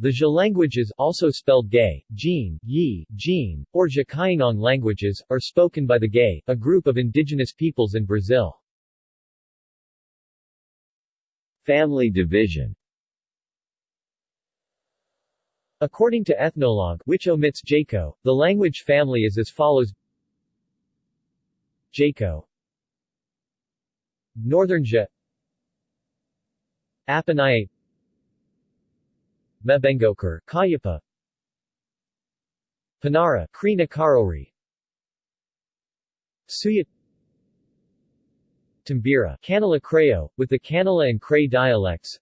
The Jia languages also spelled Gay, Jin, Yi, Jin, or Jia languages, are spoken by the Gay, a group of indigenous peoples in Brazil. Family division. According to Ethnologue, which omits Jaco, the language family is as follows. Jaco Northern Jia Apinayé Mabengokar, Kayapa. Panara, Krina Karori. Suyat Timbira, Kanala Creo, with the Kanala and Cray dialects.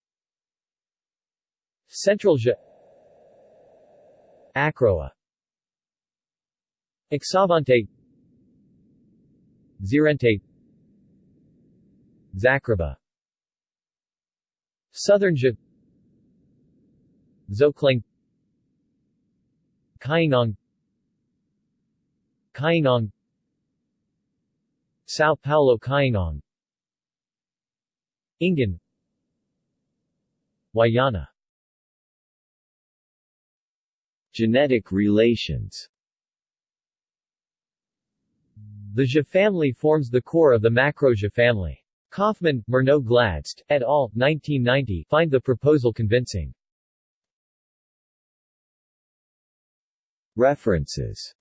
Central Jia Acroa Exavante Zirente Zakraba. Southern Jia Xokleng Kaingang Kaingang Sao Paulo Kaingang Ingan Wayana Genetic relations The Jia family forms the core of the Macro-Jia family. Kaufman, Murnau Gladst, et al., 1990 find the proposal convincing. References